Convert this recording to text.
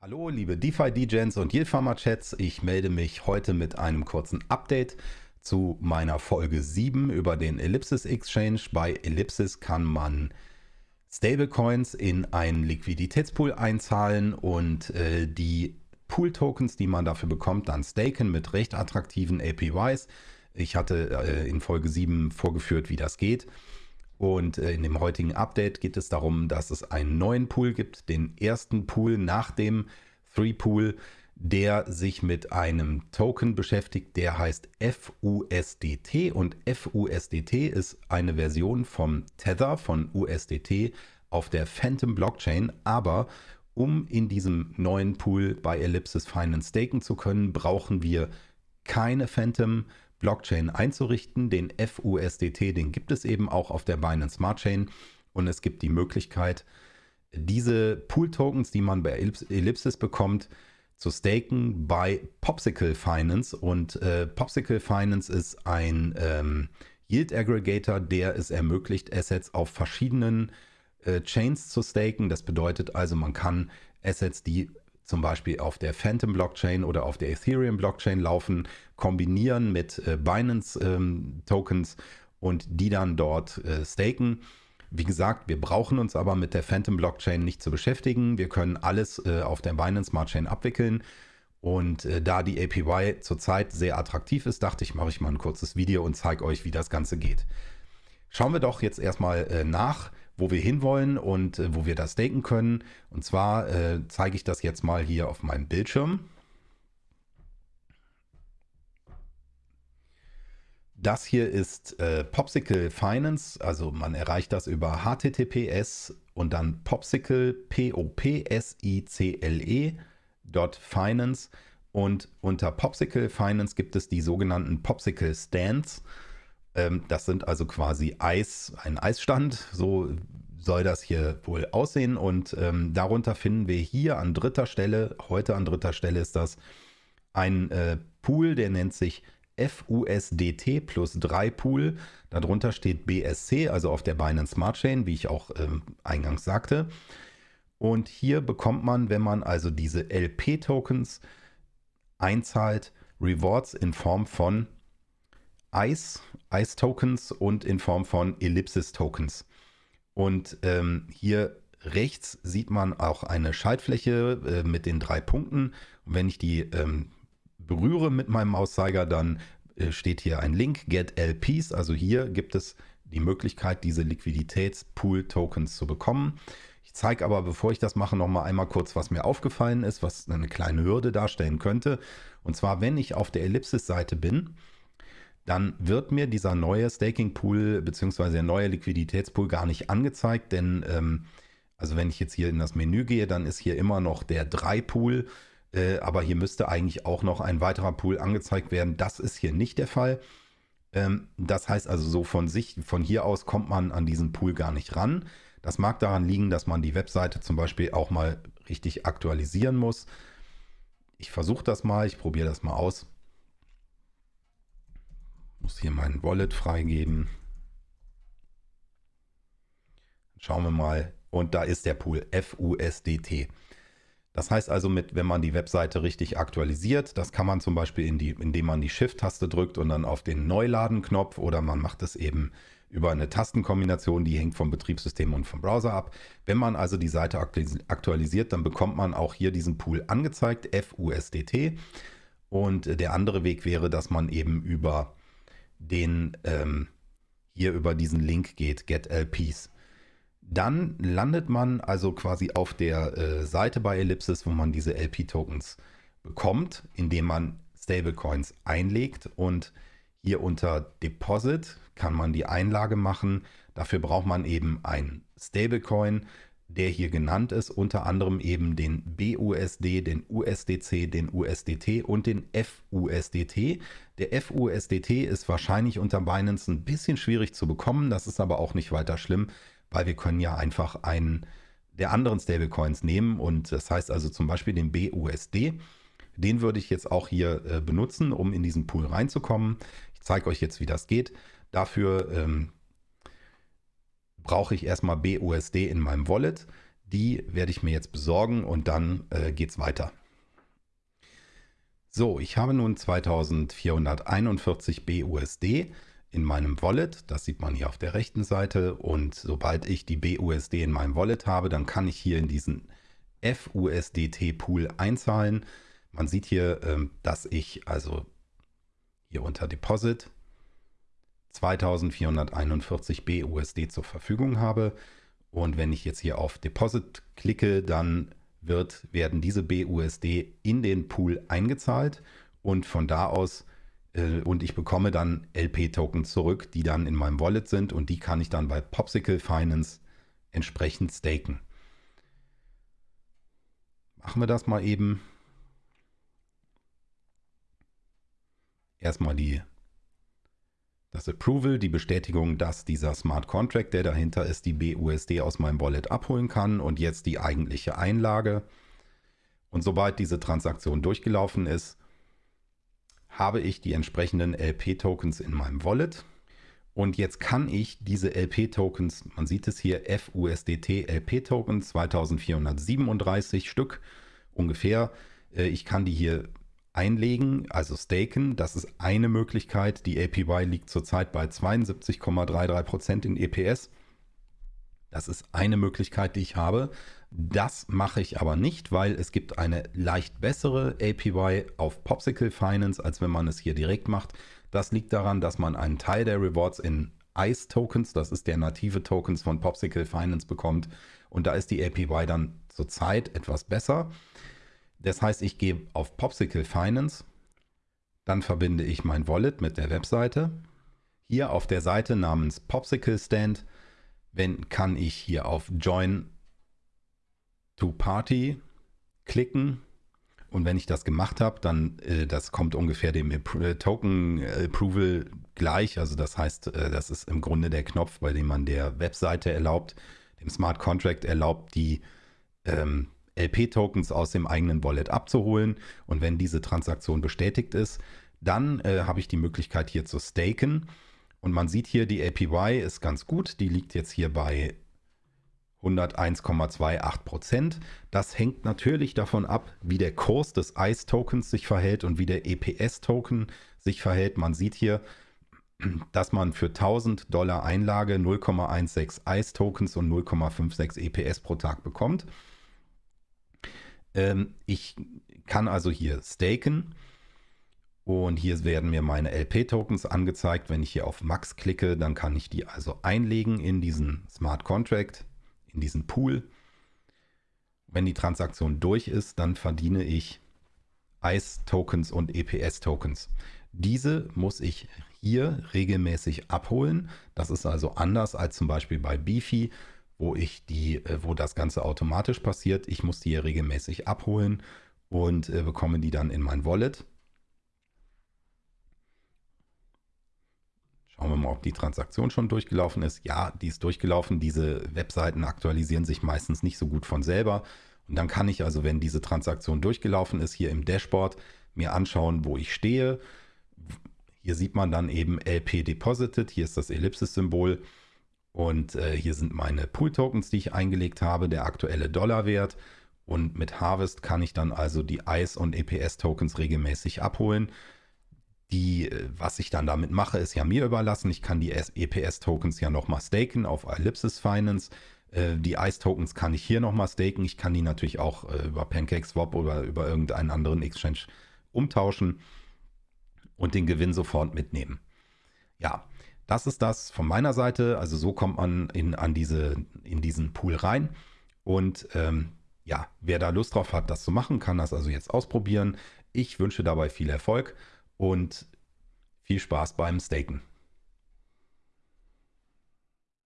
Hallo liebe DeFi-DJs und Yield-Farmer-Chats, ich melde mich heute mit einem kurzen Update zu meiner Folge 7 über den Ellipsis Exchange. Bei Ellipsis kann man Stablecoins in einen Liquiditätspool einzahlen und äh, die Pool-Tokens, die man dafür bekommt, dann staken mit recht attraktiven APYs. Ich hatte äh, in Folge 7 vorgeführt, wie das geht. Und äh, in dem heutigen Update geht es darum, dass es einen neuen Pool gibt, den ersten Pool nach dem Three Pool, der sich mit einem Token beschäftigt, der heißt FUSDT und FUSDT ist eine Version vom Tether von USDT auf der Phantom Blockchain, aber um in diesem neuen Pool bei Ellipsis Finance staken zu können, brauchen wir keine Phantom Blockchain einzurichten. Den FUSDT, den gibt es eben auch auf der Binance Smart Chain und es gibt die Möglichkeit, diese Pool-Tokens, die man bei Ellipsis bekommt, zu staken bei Popsicle Finance. Und äh, Popsicle Finance ist ein ähm, Yield Aggregator, der es ermöglicht, Assets auf verschiedenen äh, Chains zu staken. Das bedeutet also, man kann Assets, die zum Beispiel auf der Phantom Blockchain oder auf der Ethereum Blockchain laufen, kombinieren mit äh, Binance ähm, Tokens und die dann dort äh, staken. Wie gesagt, wir brauchen uns aber mit der Phantom Blockchain nicht zu beschäftigen. Wir können alles äh, auf der Binance Smart Chain abwickeln. Und äh, da die APY zurzeit sehr attraktiv ist, dachte ich, mache ich mal ein kurzes Video und zeige euch, wie das Ganze geht. Schauen wir doch jetzt erstmal äh, nach, wo wir hinwollen und äh, wo wir das staken können. Und zwar äh, zeige ich das jetzt mal hier auf meinem Bildschirm. Das hier ist äh, Popsicle Finance, also man erreicht das über HTTPS und dann Popsicle, P-O-P-S-I-C-L-E, Finance. Und unter Popsicle Finance gibt es die sogenannten Popsicle Stands. Ähm, das sind also quasi Eis, ein Eisstand, so soll das hier wohl aussehen. Und ähm, darunter finden wir hier an dritter Stelle, heute an dritter Stelle ist das, ein äh, Pool, der nennt sich FUSDT plus 3 Pool. Darunter steht BSC, also auf der Binance Smart Chain, wie ich auch ähm, eingangs sagte. Und hier bekommt man, wenn man also diese LP-Tokens einzahlt, Rewards in Form von ICE, ICE-Tokens und in Form von Ellipsis-Tokens. Und ähm, hier rechts sieht man auch eine Schaltfläche äh, mit den drei Punkten. Und wenn ich die ähm, berühre mit meinem Mauszeiger, dann äh, steht hier ein Link, Get LPs. Also hier gibt es die Möglichkeit, diese Liquiditätspool-Tokens zu bekommen. Ich zeige aber, bevor ich das mache, noch mal einmal kurz, was mir aufgefallen ist, was eine kleine Hürde darstellen könnte. Und zwar, wenn ich auf der Ellipsis-Seite bin, dann wird mir dieser neue Staking-Pool bzw. der neue Liquiditätspool gar nicht angezeigt, denn ähm, also wenn ich jetzt hier in das Menü gehe, dann ist hier immer noch der 3-Pool, äh, aber hier müsste eigentlich auch noch ein weiterer Pool angezeigt werden. Das ist hier nicht der Fall. Ähm, das heißt also so von sich, von hier aus kommt man an diesen Pool gar nicht ran. Das mag daran liegen, dass man die Webseite zum Beispiel auch mal richtig aktualisieren muss. Ich versuche das mal, ich probiere das mal aus. Muss hier mein Wallet freigeben. Schauen wir mal. Und da ist der Pool FUSDT. Das heißt also, mit, wenn man die Webseite richtig aktualisiert, das kann man zum Beispiel, in die, indem man die Shift-Taste drückt und dann auf den Neuladen-Knopf oder man macht es eben über eine Tastenkombination, die hängt vom Betriebssystem und vom Browser ab. Wenn man also die Seite aktualisiert, dann bekommt man auch hier diesen Pool angezeigt, FUSDT. Und der andere Weg wäre, dass man eben über den ähm, hier über diesen Link geht, Get LPs. Dann landet man also quasi auf der äh, Seite bei Ellipsis, wo man diese LP-Tokens bekommt, indem man Stablecoins einlegt und hier unter Deposit kann man die Einlage machen. Dafür braucht man eben ein Stablecoin der hier genannt ist, unter anderem eben den BUSD, den USDC, den USDT und den FUSDT. Der FUSDT ist wahrscheinlich unter Binance ein bisschen schwierig zu bekommen, das ist aber auch nicht weiter schlimm, weil wir können ja einfach einen der anderen Stablecoins nehmen und das heißt also zum Beispiel den BUSD. Den würde ich jetzt auch hier äh, benutzen, um in diesen Pool reinzukommen. Ich zeige euch jetzt, wie das geht. Dafür ähm, brauche ich erstmal BUSD in meinem Wallet. Die werde ich mir jetzt besorgen und dann äh, geht es weiter. So, ich habe nun 2441 BUSD in meinem Wallet. Das sieht man hier auf der rechten Seite. Und sobald ich die BUSD in meinem Wallet habe, dann kann ich hier in diesen FUSDT-Pool einzahlen. Man sieht hier, ähm, dass ich also hier unter Deposit 2441 BUSD zur Verfügung habe. Und wenn ich jetzt hier auf Deposit klicke, dann wird, werden diese BUSD in den Pool eingezahlt und von da aus äh, und ich bekomme dann LP-Token zurück, die dann in meinem Wallet sind und die kann ich dann bei Popsicle Finance entsprechend staken. Machen wir das mal eben. Erstmal die, das Approval, die Bestätigung, dass dieser Smart Contract, der dahinter ist, die BUSD aus meinem Wallet abholen kann und jetzt die eigentliche Einlage. Und sobald diese Transaktion durchgelaufen ist, habe ich die entsprechenden LP-Tokens in meinem Wallet. Und jetzt kann ich diese LP-Tokens, man sieht es hier, FUSDT LP-Tokens, 2437 Stück ungefähr. Äh, ich kann die hier einlegen, also staken. Das ist eine Möglichkeit. Die APY liegt zurzeit bei 72,33% in EPS. Das ist eine Möglichkeit, die ich habe. Das mache ich aber nicht, weil es gibt eine leicht bessere APY auf Popsicle Finance, als wenn man es hier direkt macht. Das liegt daran, dass man einen Teil der Rewards in ICE Tokens, das ist der native Tokens von Popsicle Finance bekommt. Und da ist die APY dann zurzeit etwas besser. Das heißt, ich gehe auf Popsicle Finance, dann verbinde ich mein Wallet mit der Webseite. Hier auf der Seite namens Popsicle Stand wenn, kann ich hier auf Join to Party klicken und wenn ich das gemacht habe, dann äh, das kommt ungefähr dem äh, Token Approval gleich. Also das heißt, äh, das ist im Grunde der Knopf, bei dem man der Webseite erlaubt, dem Smart Contract erlaubt, die ähm, LP-Tokens aus dem eigenen Wallet abzuholen. Und wenn diese Transaktion bestätigt ist, dann äh, habe ich die Möglichkeit hier zu staken. Und man sieht hier, die APY ist ganz gut. Die liegt jetzt hier bei 101,28 Prozent. Das hängt natürlich davon ab, wie der Kurs des ICE-Tokens sich verhält und wie der EPS-Token sich verhält. Man sieht hier, dass man für 1000 Dollar Einlage 0,16 ICE-Tokens und 0,56 EPS pro Tag bekommt. Ähm, ich kann also hier staken und hier werden mir meine LP-Tokens angezeigt. Wenn ich hier auf Max klicke, dann kann ich die also einlegen in diesen Smart Contract, in diesen Pool. Wenn die Transaktion durch ist, dann verdiene ich ICE-Tokens und EPS-Tokens. Diese muss ich hier regelmäßig abholen. Das ist also anders als zum Beispiel bei Beefy, wo ich die, äh, wo das Ganze automatisch passiert. Ich muss die hier regelmäßig abholen und äh, bekomme die dann in mein Wallet. Schauen wir mal, ob die Transaktion schon durchgelaufen ist. Ja, die ist durchgelaufen. Diese Webseiten aktualisieren sich meistens nicht so gut von selber. Und dann kann ich also, wenn diese Transaktion durchgelaufen ist, hier im Dashboard mir anschauen, wo ich stehe. Hier sieht man dann eben LP Deposited. Hier ist das Ellipsis-Symbol. Und äh, hier sind meine Pool-Tokens, die ich eingelegt habe, der aktuelle Dollarwert. Und mit Harvest kann ich dann also die ICE und EPS-Tokens regelmäßig abholen. Die, äh, was ich dann damit mache, ist ja mir überlassen. Ich kann die EPS-Tokens ja nochmal staken auf Ellipsis Finance. Äh, die ICE-Tokens kann ich hier nochmal staken. Ich kann die natürlich auch äh, über PancakeSwap oder über irgendeinen anderen Exchange umtauschen und den Gewinn sofort mitnehmen. Ja, das ist das von meiner Seite. Also so kommt man in, an diese, in diesen Pool rein. Und ähm, ja, wer da Lust drauf hat, das zu machen, kann das also jetzt ausprobieren. Ich wünsche dabei viel Erfolg und viel Spaß beim Staken.